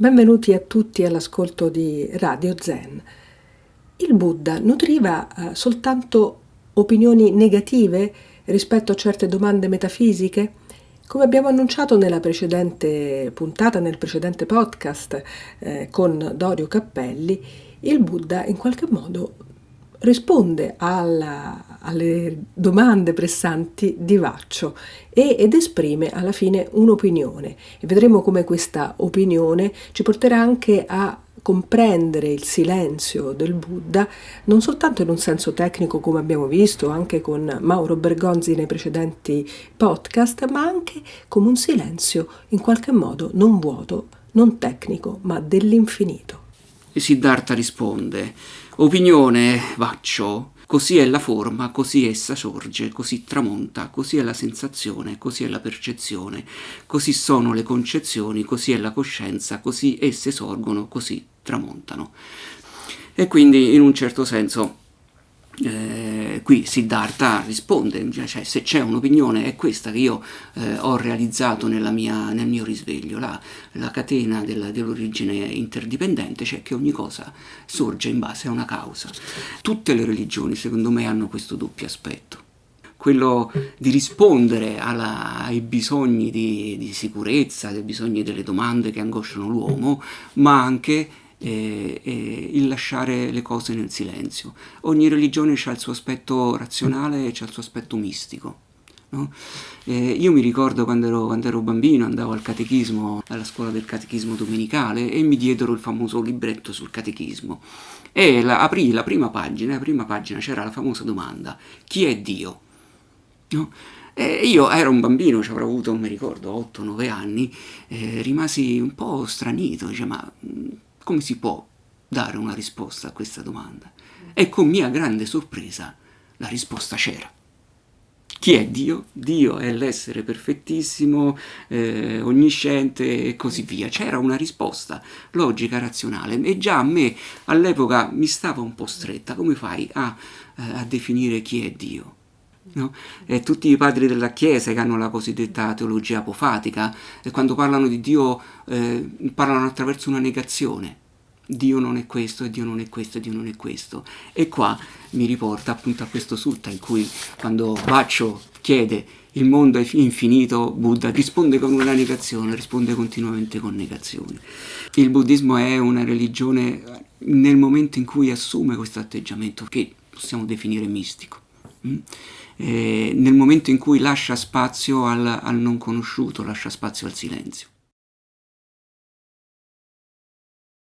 Benvenuti a tutti all'ascolto di Radio Zen. Il Buddha nutriva eh, soltanto opinioni negative rispetto a certe domande metafisiche? Come abbiamo annunciato nella precedente puntata, nel precedente podcast eh, con Dorio Cappelli, il Buddha in qualche modo risponde alla, alle domande pressanti di Vaccio e, ed esprime alla fine un'opinione e vedremo come questa opinione ci porterà anche a comprendere il silenzio del Buddha non soltanto in un senso tecnico come abbiamo visto anche con Mauro Bergonzi nei precedenti podcast, ma anche come un silenzio in qualche modo non vuoto, non tecnico, ma dell'infinito. E Siddhartha risponde Opinione, Vaccio, così è la forma, così essa sorge, così tramonta, così è la sensazione, così è la percezione, così sono le concezioni, così è la coscienza, così esse sorgono, così tramontano. E quindi in un certo senso eh, qui Siddhartha risponde, cioè se c'è un'opinione è questa che io eh, ho realizzato mia, nel mio risveglio, la, la catena dell'origine interdipendente, cioè che ogni cosa sorge in base a una causa. Tutte le religioni secondo me hanno questo doppio aspetto quello di rispondere alla, ai bisogni di, di sicurezza, ai bisogni delle domande che angosciano l'uomo, ma anche e, e il lasciare le cose nel silenzio. Ogni religione ha il suo aspetto razionale e ha il suo aspetto mistico. No? Eh, io mi ricordo quando ero, quando ero, bambino, andavo al catechismo, alla scuola del catechismo domenicale e mi diedero il famoso libretto sul catechismo e la, aprì la prima pagina, la prima pagina c'era la famosa domanda, chi è Dio? No? E io ero un bambino, ci avrò avuto, non mi ricordo, 8-9 anni, eh, rimasi un po' stranito, dice, ma come si può dare una risposta a questa domanda? E con mia grande sorpresa la risposta c'era. Chi è Dio? Dio è l'essere perfettissimo, eh, onnisciente e così via. C'era una risposta logica, razionale e già a me all'epoca mi stava un po' stretta. Come fai a, eh, a definire chi è Dio? No? E tutti i padri della Chiesa che hanno la cosiddetta teologia apofatica, e quando parlano di Dio eh, parlano attraverso una negazione. Dio non è questo, Dio non è questo, Dio non è questo. E qua mi riporta appunto a questo sutta in cui quando Baccio chiede il mondo è infinito, Buddha risponde con una negazione, risponde continuamente con negazioni. Il buddismo è una religione nel momento in cui assume questo atteggiamento che possiamo definire mistico. Mm? Eh, nel momento in cui lascia spazio al, al non conosciuto, lascia spazio al silenzio.